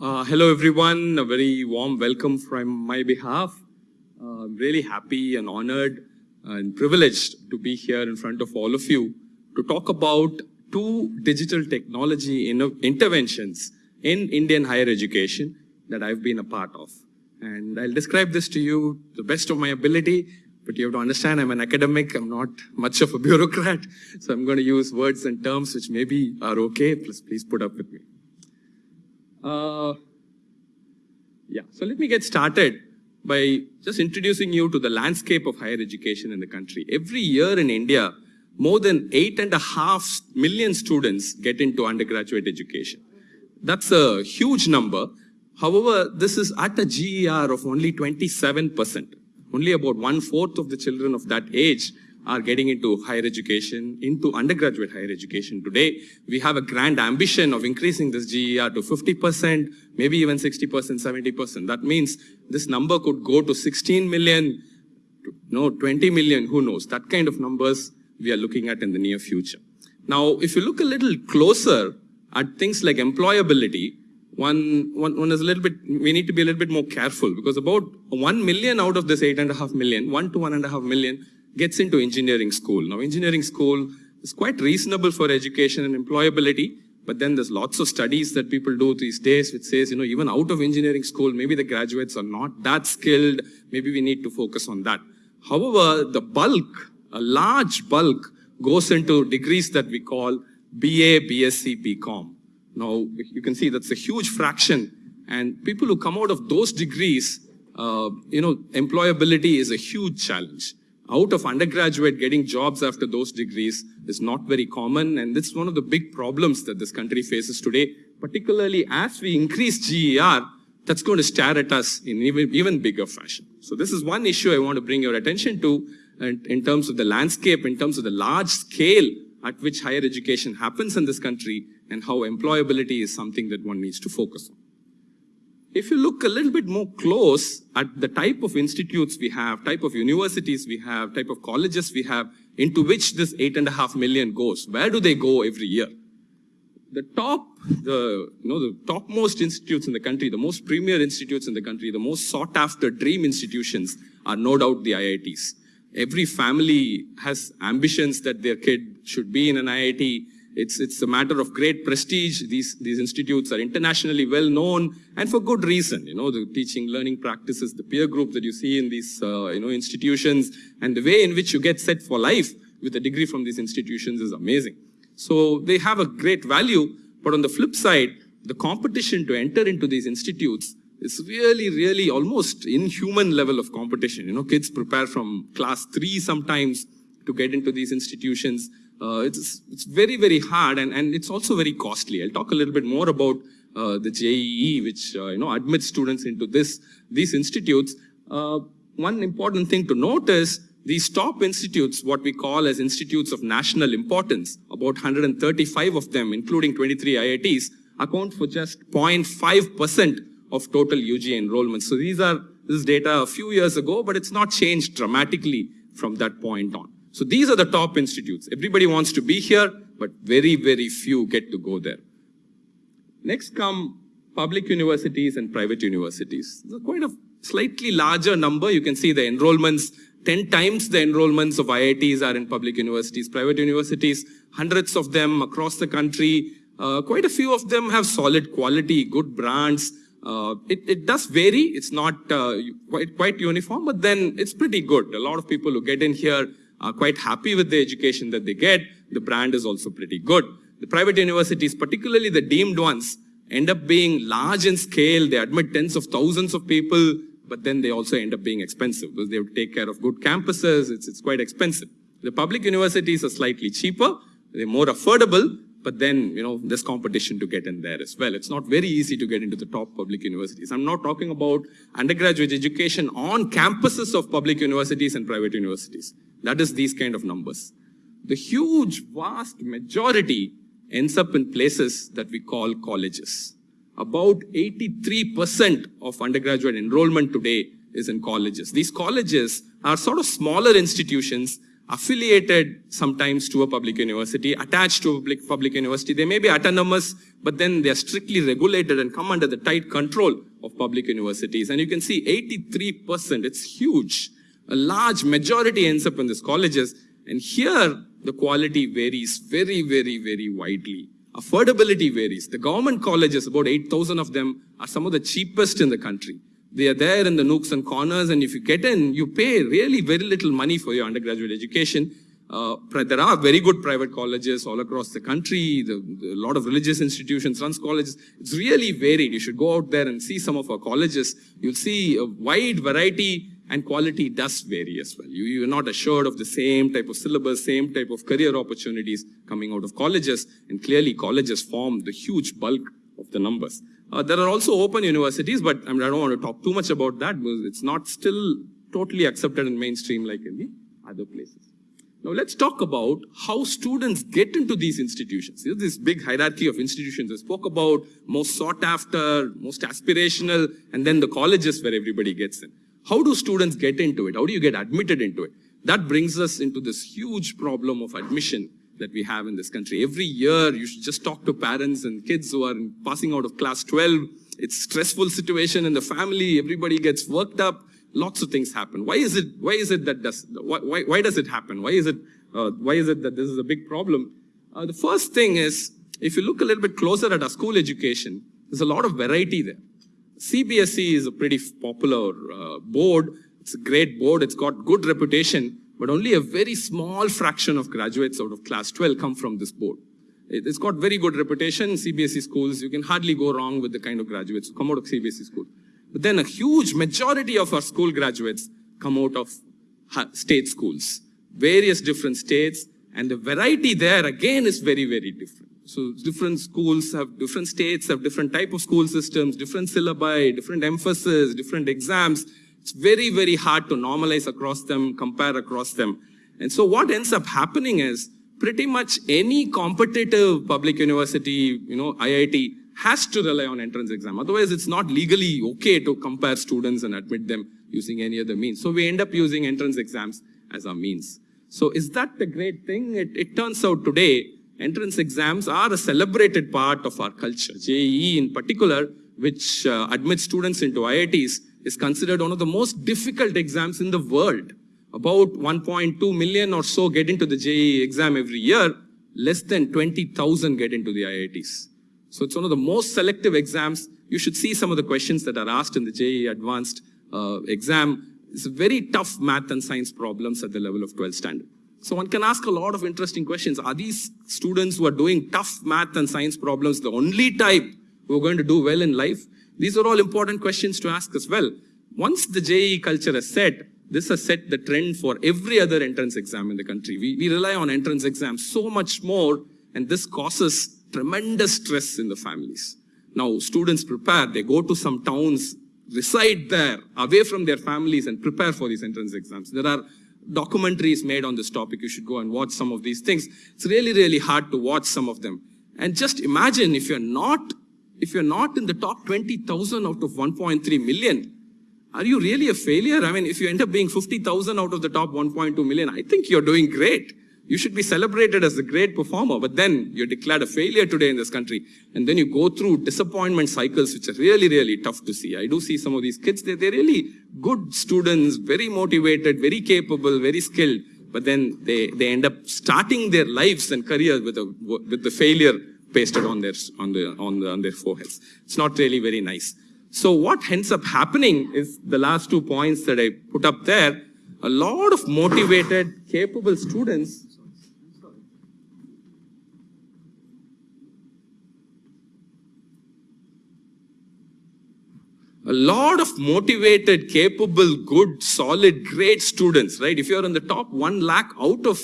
Uh, hello, everyone. A very warm welcome from my behalf. Uh, I'm really happy and honored and privileged to be here in front of all of you to talk about two digital technology interventions in Indian higher education that I've been a part of. And I'll describe this to you the best of my ability, but you have to understand I'm an academic, I'm not much of a bureaucrat, so I'm going to use words and terms which maybe are okay. Please, please put up with me. Uh, yeah, so let me get started by just introducing you to the landscape of higher education in the country. Every year in India, more than eight and a half million students get into undergraduate education. That's a huge number. However, this is at a GER of only 27%. Only about one fourth of the children of that age are getting into higher education, into undergraduate higher education today. We have a grand ambition of increasing this GER to 50%, maybe even 60%, 70%. That means this number could go to 16 million, no, 20 million, who knows. That kind of numbers we are looking at in the near future. Now, if you look a little closer at things like employability, one, one, one is a little bit, we need to be a little bit more careful because about 1 million out of this 8.5 million, 1 to 1.5 million gets into engineering school. Now, engineering school is quite reasonable for education and employability, but then there's lots of studies that people do these days which says, you know, even out of engineering school, maybe the graduates are not that skilled. Maybe we need to focus on that. However, the bulk, a large bulk goes into degrees that we call BA, BSc, BCom. Now, you can see that's a huge fraction. And people who come out of those degrees, uh, you know, employability is a huge challenge out of undergraduate getting jobs after those degrees is not very common. And this is one of the big problems that this country faces today, particularly as we increase GER, that's going to stare at us in even, even bigger fashion. So this is one issue I want to bring your attention to and in terms of the landscape, in terms of the large scale at which higher education happens in this country and how employability is something that one needs to focus on. If you look a little bit more close at the type of institutes we have, type of universities we have, type of colleges we have, into which this eight and a half million goes, where do they go every year? The top, the, you know, the topmost institutes in the country, the most premier institutes in the country, the most sought after dream institutions are no doubt the IITs. Every family has ambitions that their kid should be in an IIT it's, it's a matter of great prestige. These, these institutes are internationally well known and for good reason. You know, the teaching, learning practices, the peer group that you see in these, uh, you know, institutions and the way in which you get set for life with a degree from these institutions is amazing. So they have a great value, but on the flip side, the competition to enter into these institutes is really, really almost inhuman level of competition. You know, kids prepare from class three sometimes to get into these institutions. Uh, it's, it's very, very hard and, and it's also very costly. I'll talk a little bit more about uh, the JEE, which uh, you know admits students into this these institutes. Uh, one important thing to note is these top institutes, what we call as institutes of national importance, about 135 of them, including 23 IITs, account for just 0.5% of total UG enrollment. So these are this is data a few years ago, but it's not changed dramatically from that point on. So these are the top institutes. Everybody wants to be here, but very, very few get to go there. Next come public universities and private universities. There's quite a slightly larger number. You can see the enrollments, 10 times the enrollments of IITs are in public universities. Private universities, hundreds of them across the country. Uh, quite a few of them have solid quality, good brands. Uh, it, it, does vary. It's not uh, quite, quite uniform, but then it's pretty good. A lot of people who get in here are quite happy with the education that they get. The brand is also pretty good. The private universities, particularly the deemed ones, end up being large in scale. They admit tens of thousands of people, but then they also end up being expensive because they have to take care of good campuses. It's, it's quite expensive. The public universities are slightly cheaper. They're more affordable, but then, you know, there's competition to get in there as well. It's not very easy to get into the top public universities. I'm not talking about undergraduate education on campuses of public universities and private universities. That is these kind of numbers. The huge, vast majority ends up in places that we call colleges. About 83% of undergraduate enrollment today is in colleges. These colleges are sort of smaller institutions affiliated sometimes to a public university, attached to a public, public university. They may be autonomous, but then they are strictly regulated and come under the tight control of public universities. And you can see 83%, it's huge. A large majority ends up in these colleges. And here, the quality varies very, very, very widely. Affordability varies. The government colleges, about 8,000 of them, are some of the cheapest in the country. They are there in the nooks and corners, and if you get in, you pay really very little money for your undergraduate education. Uh, there are very good private colleges all across the country. The, the, a lot of religious institutions runs colleges. It's really varied. You should go out there and see some of our colleges. You'll see a wide variety and quality does vary as well. You, you're not assured of the same type of syllabus, same type of career opportunities coming out of colleges. And clearly colleges form the huge bulk of the numbers. Uh, there are also open universities, but I, mean, I don't want to talk too much about that because it's not still totally accepted in mainstream like in the other places. Now let's talk about how students get into these institutions. There's this big hierarchy of institutions. I spoke about most sought after, most aspirational, and then the colleges where everybody gets in. How do students get into it? How do you get admitted into it? That brings us into this huge problem of admission that we have in this country. Every year, you should just talk to parents and kids who are passing out of class 12. It's stressful situation in the family. Everybody gets worked up. Lots of things happen. Why is it, why is it that does, why, why, why does it happen? Why is it, uh, why is it that this is a big problem? Uh, the first thing is, if you look a little bit closer at our school education, there's a lot of variety there. CBSE is a pretty popular uh, board. It's a great board. It's got good reputation but only a very small fraction of graduates out of class 12 come from this board. It's got very good reputation, CBSE schools, you can hardly go wrong with the kind of graduates who come out of CBSE school. But then a huge majority of our school graduates come out of state schools, various different states, and the variety there again is very, very different. So different schools have different states, have different type of school systems, different syllabi, different emphasis, different exams, it's very, very hard to normalize across them, compare across them. And so what ends up happening is pretty much any competitive public university, you know, IIT has to rely on entrance exam. Otherwise, it's not legally okay to compare students and admit them using any other means. So we end up using entrance exams as our means. So is that the great thing? It, it turns out today, entrance exams are a celebrated part of our culture. JEE in particular, which uh, admits students into IITs, is considered one of the most difficult exams in the world. About 1.2 million or so get into the JEE exam every year. Less than 20,000 get into the IITs. So it's one of the most selective exams. You should see some of the questions that are asked in the JEE advanced uh, exam. It's very tough math and science problems at the level of 12 standard. So one can ask a lot of interesting questions. Are these students who are doing tough math and science problems the only type who are going to do well in life? These are all important questions to ask as well. Once the JEE culture is set, this has set the trend for every other entrance exam in the country. We, we rely on entrance exams so much more, and this causes tremendous stress in the families. Now, students prepare, they go to some towns, reside there, away from their families, and prepare for these entrance exams. There are documentaries made on this topic. You should go and watch some of these things. It's really, really hard to watch some of them. And just imagine if you're not if you're not in the top 20,000 out of 1.3 million, are you really a failure? I mean, if you end up being 50,000 out of the top 1.2 million, I think you're doing great. You should be celebrated as a great performer, but then you're declared a failure today in this country. And then you go through disappointment cycles, which are really, really tough to see. I do see some of these kids, they're, they're really good students, very motivated, very capable, very skilled, but then they, they end up starting their lives and careers with, a, with the failure pasted on their, on, the, on, the, on their foreheads. It's not really very nice. So what ends up happening is the last two points that I put up there, a lot of motivated, capable students a lot of motivated, capable, good, solid, great students, right? If you're in the top one lakh out of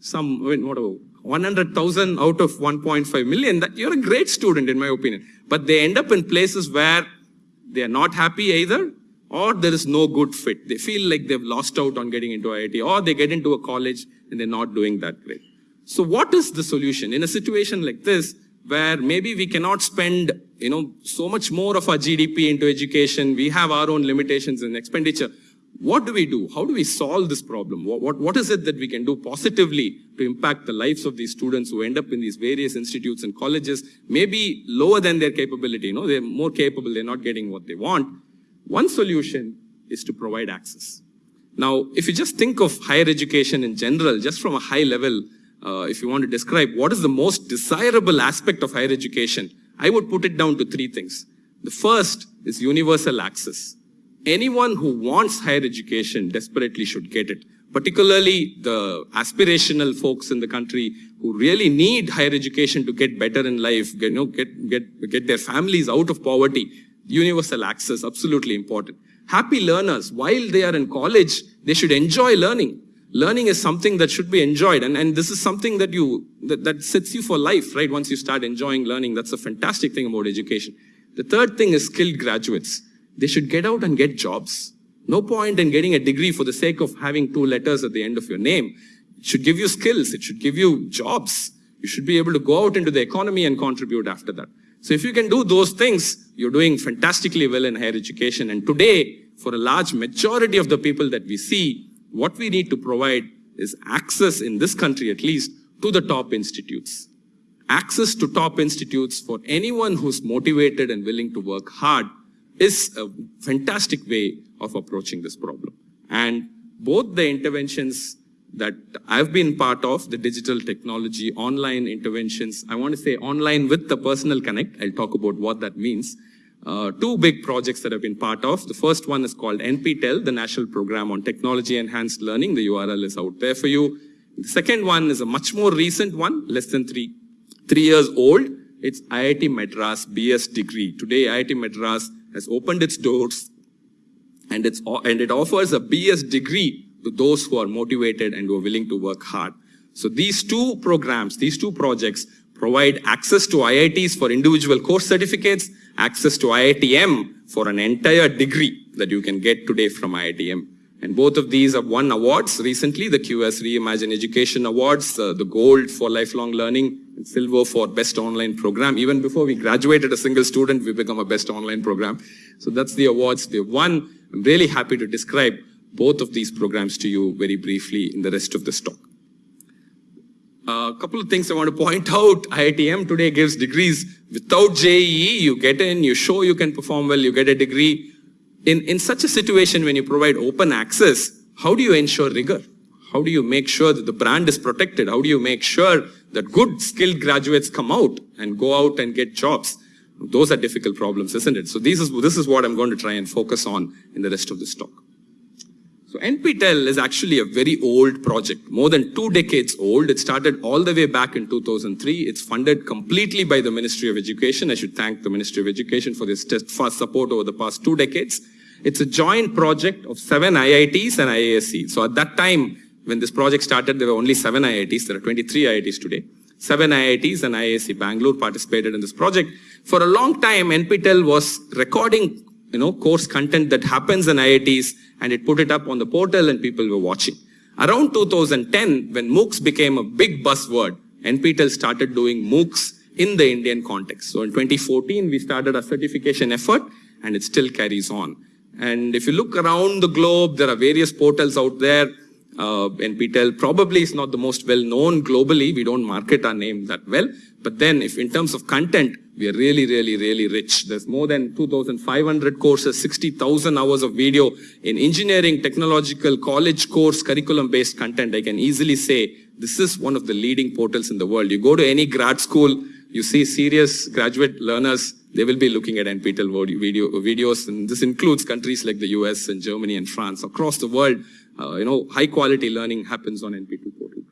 some, I mean, whatever, 100,000 out of 1.5 million, that you're a great student in my opinion. But they end up in places where they are not happy either or there is no good fit. They feel like they've lost out on getting into IIT or they get into a college and they're not doing that great. So what is the solution? In a situation like this, where maybe we cannot spend, you know, so much more of our GDP into education, we have our own limitations in expenditure. what do we do? How do we solve this problem? What, what, what is it that we can do positively to impact the lives of these students who end up in these various institutes and colleges, maybe lower than their capability, you know, they're more capable, they're not getting what they want. One solution is to provide access. Now, if you just think of higher education in general, just from a high level, uh, if you want to describe what is the most desirable aspect of higher education, I would put it down to three things. The first is universal access anyone who wants higher education desperately should get it. Particularly the aspirational folks in the country who really need higher education to get better in life, get, you know, get, get, get their families out of poverty. Universal access, absolutely important. Happy learners, while they are in college, they should enjoy learning. Learning is something that should be enjoyed. And, and this is something that you, that, that sets you for life, right? Once you start enjoying learning, that's a fantastic thing about education. The third thing is skilled graduates they should get out and get jobs. No point in getting a degree for the sake of having two letters at the end of your name. It should give you skills. It should give you jobs. You should be able to go out into the economy and contribute after that. So if you can do those things, you're doing fantastically well in higher education. And today, for a large majority of the people that we see, what we need to provide is access in this country at least to the top institutes. Access to top institutes for anyone who's motivated and willing to work hard is a fantastic way of approaching this problem. And both the interventions that I've been part of, the digital technology, online interventions, I want to say online with the personal connect. I'll talk about what that means. Uh, two big projects that I've been part of. The first one is called NPTEL, the National Program on Technology Enhanced Learning. The URL is out there for you. The second one is a much more recent one, less than three, three years old. It's IIT Madras BS degree. Today, IIT Madras has opened its doors and, it's, and it offers a BS degree to those who are motivated and who are willing to work hard. So these two programs, these two projects provide access to IITs for individual course certificates, access to IITM for an entire degree that you can get today from IITM. And both of these have won awards recently, the QS Reimagine Education Awards, uh, the gold for lifelong learning, and silver for best online program. Even before we graduated a single student, we become a best online program. So that's the awards they've won. I'm really happy to describe both of these programs to you very briefly in the rest of this talk. A uh, couple of things I want to point out. IITM today gives degrees without JEE. You get in, you show you can perform well, you get a degree in, in such a situation when you provide open access, how do you ensure rigor? How do you make sure that the brand is protected? How do you make sure that good skilled graduates come out and go out and get jobs? Those are difficult problems, isn't it? So this is, this is what I'm going to try and focus on in the rest of this talk. So NPTEL is actually a very old project, more than two decades old. It started all the way back in 2003. It's funded completely by the Ministry of Education. I should thank the Ministry of Education for this steadfast support over the past two decades. It's a joint project of seven IITs and IISc. So at that time, when this project started, there were only seven IITs. There are 23 IITs today. Seven IITs and IISc Bangalore participated in this project. For a long time, NPTEL was recording you know, course content that happens in IITs and it put it up on the portal and people were watching. Around 2010, when MOOCs became a big buzzword, NPTEL started doing MOOCs in the Indian context. So in 2014, we started a certification effort and it still carries on. And if you look around the globe, there are various portals out there. Uh, NPTEL probably is not the most well known globally. We don't market our name that well. But then if in terms of content, we are really, really, really rich. There's more than 2,500 courses, 60,000 hours of video in engineering, technological, college course, curriculum-based content. I can easily say this is one of the leading portals in the world. You go to any grad school, you see serious graduate learners, they will be looking at NPTEL video, videos. And this includes countries like the US and Germany and France. Across the world, uh, you know, high quality learning happens on NPTEL portal.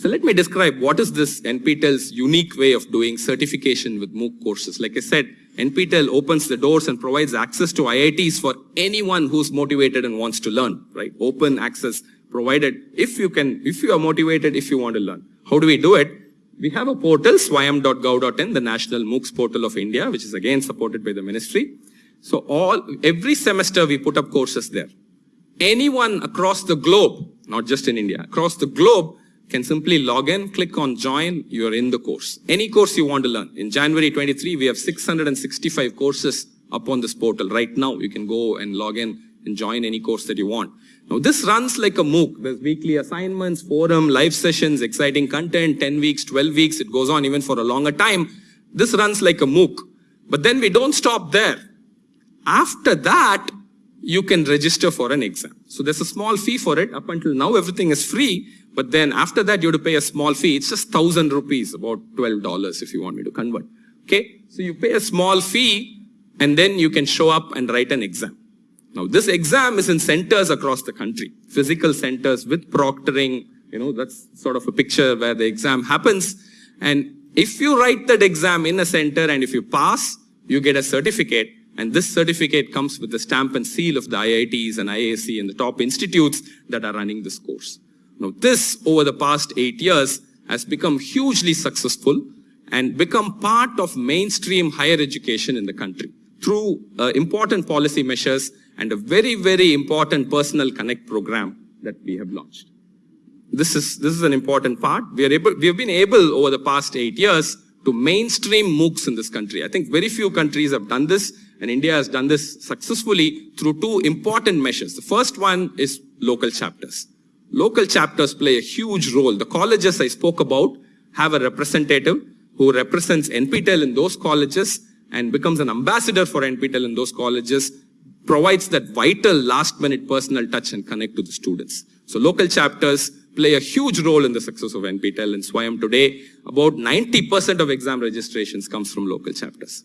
So let me describe what is this NPTEL's unique way of doing certification with MOOC courses. Like I said, NPTEL opens the doors and provides access to IITs for anyone who's motivated and wants to learn, right? Open access provided if you can, if you are motivated, if you want to learn. How do we do it? We have a portal, swayam.gov.in, the national MOOCs portal of India, which is again supported by the ministry. So all, every semester we put up courses there. Anyone across the globe, not just in India, across the globe can simply log in, click on join, you're in the course. Any course you want to learn. In January 23, we have 665 courses up on this portal. Right now, you can go and log in and join any course that you want. Now this runs like a MOOC. There's weekly assignments, forum, live sessions, exciting content, 10 weeks, 12 weeks. It goes on even for a longer time. This runs like a MOOC. But then we don't stop there. After that, you can register for an exam. So there's a small fee for it. Up until now, everything is free. But then after that, you have to pay a small fee. It's just thousand rupees, about $12 if you want me to convert. Okay. So you pay a small fee and then you can show up and write an exam. Now this exam is in centers across the country, physical centers with proctoring. You know, that's sort of a picture where the exam happens. And if you write that exam in a center and if you pass, you get a certificate and this certificate comes with the stamp and seal of the IITs and IISc and the top institutes that are running this course. Now this over the past eight years has become hugely successful and become part of mainstream higher education in the country through uh, important policy measures and a very, very important personal connect program that we have launched. This is, this is an important part. We are able, we have been able over the past eight years to mainstream MOOCs in this country. I think very few countries have done this and India has done this successfully through two important measures. The first one is local chapters. Local chapters play a huge role. The colleges I spoke about have a representative who represents NPTEL in those colleges and becomes an ambassador for NPTEL in those colleges, provides that vital last minute personal touch and connect to the students. So local chapters play a huge role in the success of NPTEL and SWAYAM today. About 90% of exam registrations comes from local chapters.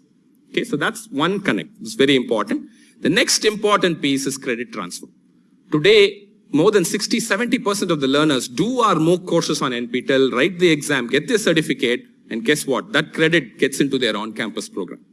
Okay, so that's one connect. It's very important. The next important piece is credit transfer. Today, more than 60, 70% of the learners do our MOOC courses on NPTEL, write the exam, get their certificate, and guess what? That credit gets into their on-campus program.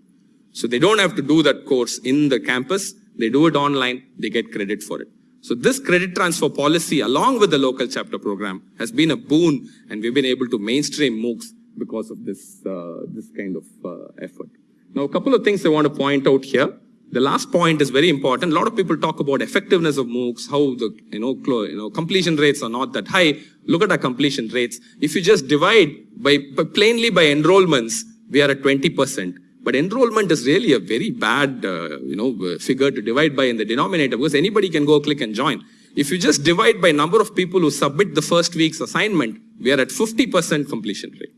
So they don't have to do that course in the campus. They do it online. They get credit for it. So this credit transfer policy, along with the local chapter program, has been a boon, and we've been able to mainstream MOOCs because of this, uh, this kind of uh, effort. Now, a couple of things I want to point out here. The last point is very important. A lot of people talk about effectiveness of MOOCs, how the you know, you know completion rates are not that high. Look at our completion rates. If you just divide by, by plainly by enrollments, we are at 20%. But enrollment is really a very bad uh, you know figure to divide by in the denominator because anybody can go click and join. If you just divide by number of people who submit the first week's assignment, we are at 50% completion rate.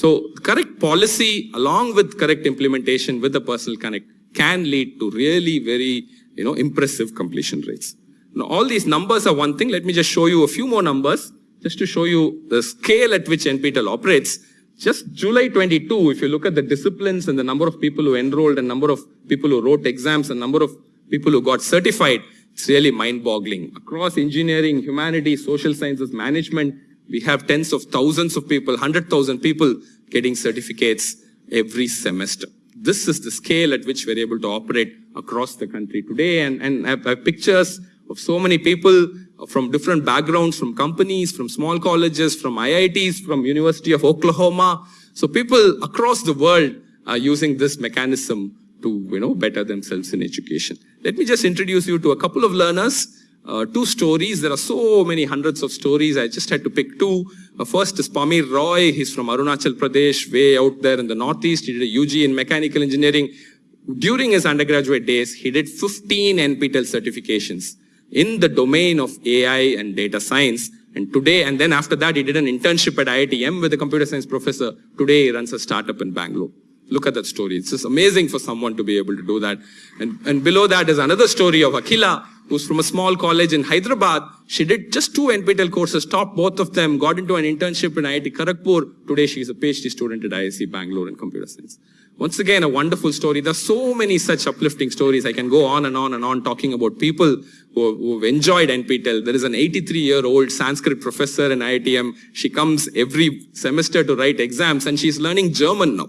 So correct policy along with correct implementation with the personal connect can lead to really very, you know, impressive completion rates. Now all these numbers are one thing. Let me just show you a few more numbers just to show you the scale at which NPTEL operates. Just July 22, if you look at the disciplines and the number of people who enrolled and number of people who wrote exams and number of people who got certified, it's really mind-boggling. Across engineering, humanities, social sciences, management, we have tens of thousands of people, 100,000 people getting certificates every semester. This is the scale at which we're able to operate across the country today. And, and I have pictures of so many people from different backgrounds, from companies, from small colleges, from IITs, from University of Oklahoma. So people across the world are using this mechanism to, you know, better themselves in education. Let me just introduce you to a couple of learners uh, two stories. There are so many hundreds of stories. I just had to pick two. Uh, first is Pamir Roy. He's from Arunachal Pradesh, way out there in the Northeast. He did a UG in mechanical engineering. During his undergraduate days, he did 15 NPTEL certifications in the domain of AI and data science. And today, and then after that, he did an internship at IITM with a computer science professor. Today, he runs a startup in Bangalore. Look at that story. It's just amazing for someone to be able to do that. And, and below that is another story of Akila, who's from a small college in Hyderabad. She did just two NPTEL courses, topped both of them, got into an internship in IIT Kharagpur. Today she is a PhD student at IISc Bangalore in computer science. Once again, a wonderful story. There's so many such uplifting stories. I can go on and on and on talking about people who, have enjoyed NPTEL. There is an 83-year-old Sanskrit professor in IITM. She comes every semester to write exams and she's learning German now.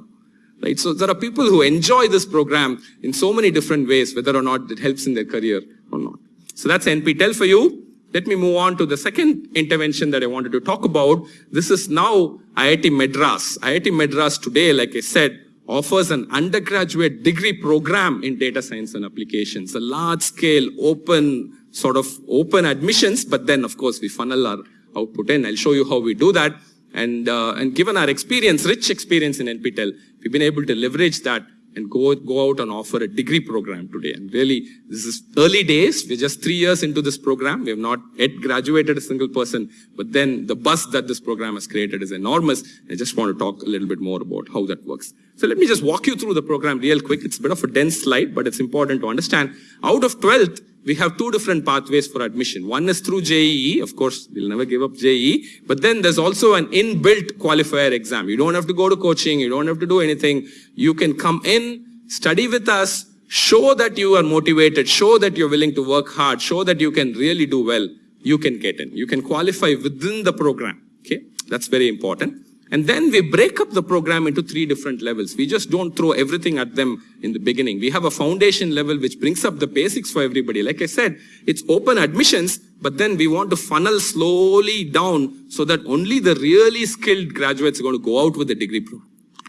Right? So there are people who enjoy this program in so many different ways, whether or not it helps in their career or not. So that's NPTEL for you. Let me move on to the second intervention that I wanted to talk about. This is now IIT Madras. IIT Madras today, like I said, offers an undergraduate degree program in data science and applications, a large scale, open, sort of open admissions, but then of course we funnel our output in. I'll show you how we do that. And, uh, and given our experience, rich experience in NPTEL, we've been able to leverage that and go, go out and offer a degree program today. And really, this is early days. We're just three years into this program. We have not yet graduated a single person, but then the buzz that this program has created is enormous. I just want to talk a little bit more about how that works. So let me just walk you through the program real quick. It's a bit of a dense slide, but it's important to understand. Out of 12th, we have two different pathways for admission. One is through JEE. Of course, we'll never give up JEE. But then there's also an inbuilt qualifier exam. You don't have to go to coaching. You don't have to do anything. You can come in, study with us, show that you are motivated, show that you're willing to work hard, show that you can really do well. You can get in. You can qualify within the program. Okay. That's very important. And then we break up the program into three different levels. We just don't throw everything at them in the beginning. We have a foundation level which brings up the basics for everybody. Like I said, it's open admissions, but then we want to funnel slowly down so that only the really skilled graduates are going to go out with the degree, pro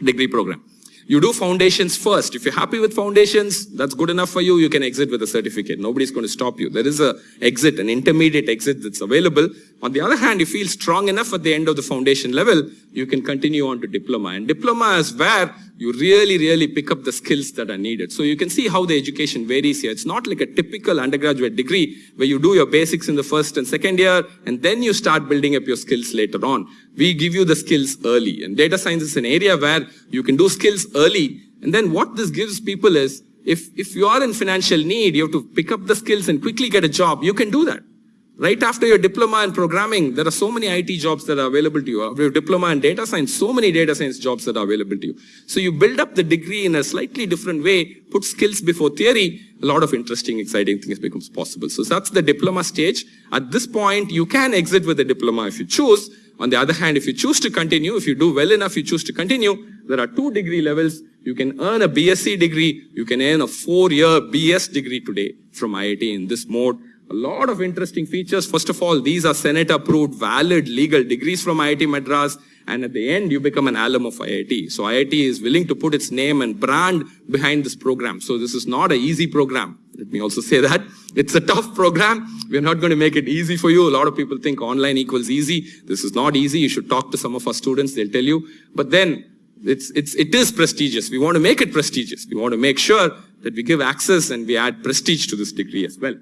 degree program. You do foundations first. If you're happy with foundations, that's good enough for you. You can exit with a certificate. Nobody's going to stop you. There is a exit, an intermediate exit that's available. On the other hand, you feel strong enough at the end of the foundation level, you can continue on to diploma. And diploma is where you really, really pick up the skills that are needed. So you can see how the education varies here. It's not like a typical undergraduate degree where you do your basics in the first and second year, and then you start building up your skills later on. We give you the skills early. And data science is an area where you can do skills early. And then what this gives people is, if, if you are in financial need, you have to pick up the skills and quickly get a job, you can do that. Right after your diploma in programming, there are so many IT jobs that are available to you. After your diploma in data science, so many data science jobs that are available to you. So you build up the degree in a slightly different way, put skills before theory, a lot of interesting, exciting things becomes possible. So that's the diploma stage. At this point, you can exit with a diploma if you choose. On the other hand, if you choose to continue, if you do well enough, you choose to continue, there are two degree levels. You can earn a BSc degree. You can earn a four-year BS degree today from IIT in this mode. A lot of interesting features. First of all, these are Senate approved, valid legal degrees from IIT Madras. And at the end, you become an alum of IIT. So IIT is willing to put its name and brand behind this program. So this is not an easy program. Let me also say that. It's a tough program. We're not going to make it easy for you. A lot of people think online equals easy. This is not easy. You should talk to some of our students. They'll tell you. But then it's, it's, it is prestigious. We want to make it prestigious. We want to make sure that we give access and we add prestige to this degree as well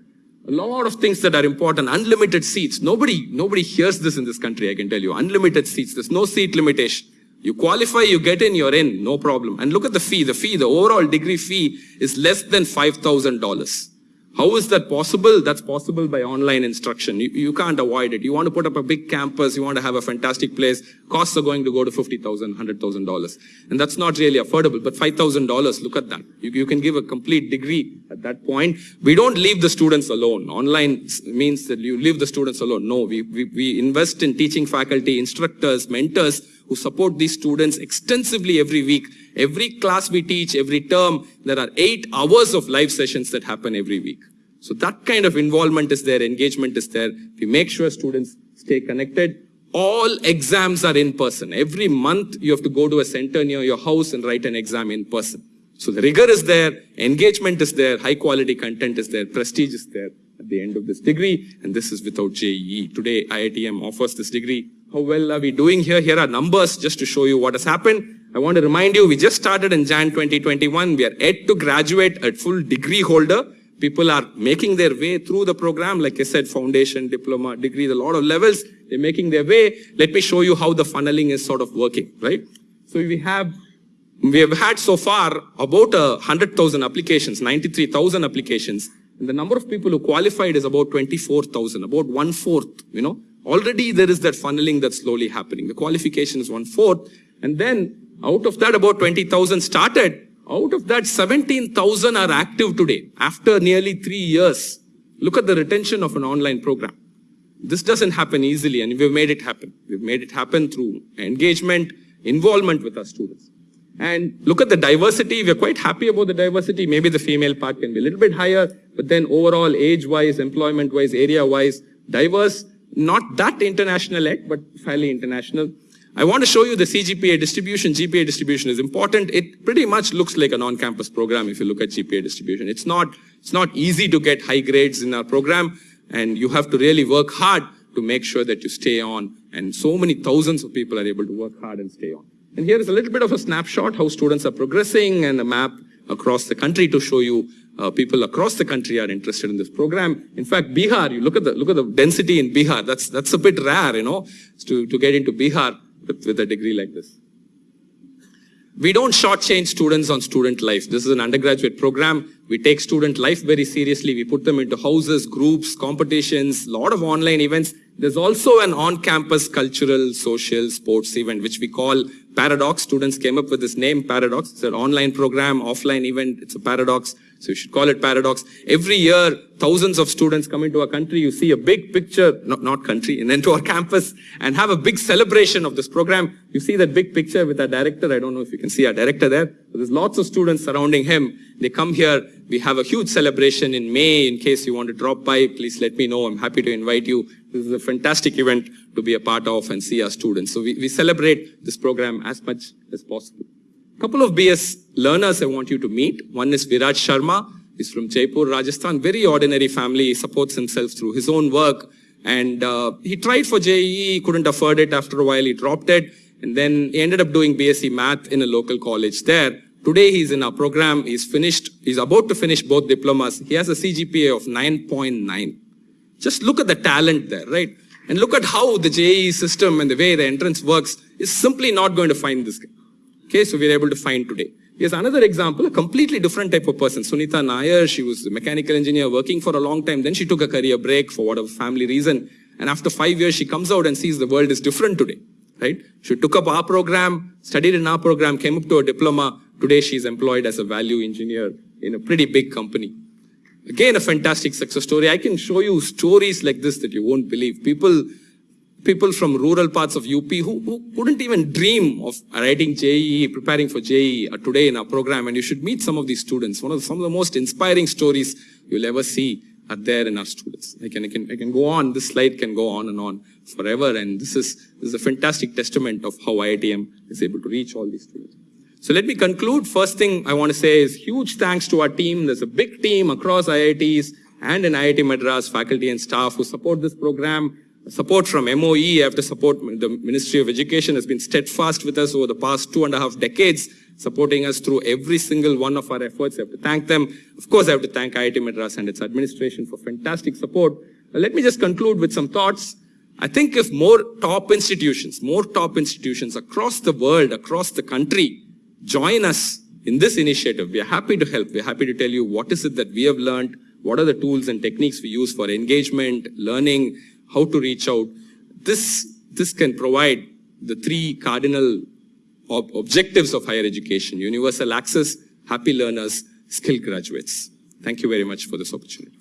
a lot of things that are important. Unlimited seats. Nobody, nobody hears this in this country, I can tell you. Unlimited seats. There's no seat limitation. You qualify, you get in, you're in, no problem. And look at the fee. The fee, the overall degree fee is less than $5,000. How is that possible? That's possible by online instruction. You, you, can't avoid it. You want to put up a big campus, you want to have a fantastic place, costs are going to go to $50,000, $100,000. And that's not really affordable, but $5,000, look at that. You, you can give a complete degree at that point. We don't leave the students alone. Online means that you leave the students alone. No, we, we, we invest in teaching faculty, instructors, mentors, who support these students extensively every week. Every class we teach, every term, there are eight hours of live sessions that happen every week. So that kind of involvement is there, engagement is there. We make sure students stay connected. All exams are in person. Every month you have to go to a center near your house and write an exam in person. So the rigor is there, engagement is there, high quality content is there, prestige is there at the end of this degree, and this is without JEE. Today, IITM offers this degree how well are we doing here? Here are numbers just to show you what has happened. I want to remind you, we just started in Jan 2021. We are yet to graduate a full degree holder. People are making their way through the program. Like I said, foundation, diploma, degree, a lot of levels. They're making their way. Let me show you how the funneling is sort of working, right? So we have, we have had so far about uh, a 100,000 applications, 93,000 applications. And the number of people who qualified is about 24,000, about one fourth, you know. Already there is that funneling that's slowly happening. The qualification is one fourth. And then out of that, about 20,000 started. Out of that, 17,000 are active today after nearly three years. Look at the retention of an online program. This doesn't happen easily and we've made it happen. We've made it happen through engagement, involvement with our students. And look at the diversity. We're quite happy about the diversity. Maybe the female part can be a little bit higher, but then overall age-wise, employment-wise, area-wise, diverse not that international yet, but fairly international. I want to show you the CGPA distribution. GPA distribution is important. It pretty much looks like an on-campus program if you look at GPA distribution. It's not, it's not easy to get high grades in our program, and you have to really work hard to make sure that you stay on. And so many thousands of people are able to work hard and stay on. And here is a little bit of a snapshot how students are progressing and a map across the country to show you uh, people across the country are interested in this program. In fact, Bihar, you look at the look at the density in Bihar. That's that's a bit rare, you know, to to get into Bihar with, with a degree like this. We don't shortchange students on student life. This is an undergraduate program. We take student life very seriously. We put them into houses, groups, competitions, a lot of online events. There's also an on-campus cultural, social, sports event, which we call Paradox. Students came up with this name, Paradox. It's an online program, offline event. It's a paradox. So you should call it paradox. Every year, thousands of students come into our country. You see a big picture, not, not country, and into our campus and have a big celebration of this program. You see that big picture with our director. I don't know if you can see our director there. There's lots of students surrounding him. They come here. We have a huge celebration in May. In case you want to drop by, please let me know. I'm happy to invite you. This is a fantastic event to be a part of and see our students. So we, we celebrate this program as much as possible A couple of BS learners I want you to meet. One is Viraj Sharma. He's from Jaipur, Rajasthan. Very ordinary family. He supports himself through his own work. And uh, he tried for JEE, couldn't afford it. After a while, he dropped it. And then he ended up doing BSc Math in a local college there. Today, he's in our program. He's finished. He's about to finish both diplomas. He has a CGPA of 9.9. Just look at the talent there, right? And look at how the JEE system and the way the entrance works is simply not going to find this guy. Okay, so we are able to find today. Here's another example, a completely different type of person. Sunita Nair, she was a mechanical engineer working for a long time. Then she took a career break for whatever family reason. And after five years, she comes out and sees the world is different today, right? She took up our program, studied in our program, came up to a diploma. Today, she's employed as a value engineer in a pretty big company. Again, a fantastic success story. I can show you stories like this that you won't believe. People people from rural parts of UP who, who couldn't even dream of writing JEE, preparing for JEE uh, today in our program. And you should meet some of these students. One of the, some of the most inspiring stories you'll ever see are there in our students. I can, I can, I can go on, this slide can go on and on forever. And this is, this is a fantastic testament of how IITM is able to reach all these students. So let me conclude. First thing I want to say is huge thanks to our team. There's a big team across IITs and in IIT Madras faculty and staff who support this program support from MOE after support, the Ministry of Education has been steadfast with us over the past two and a half decades, supporting us through every single one of our efforts. I have to thank them. Of course, I have to thank IIT Madras and its administration for fantastic support. let me just conclude with some thoughts. I think if more top institutions, more top institutions across the world, across the country, join us in this initiative, we are happy to help. We are happy to tell you what is it that we have learned, what are the tools and techniques we use for engagement, learning, how to reach out. This, this can provide the three cardinal ob objectives of higher education, universal access, happy learners, skilled graduates. Thank you very much for this opportunity.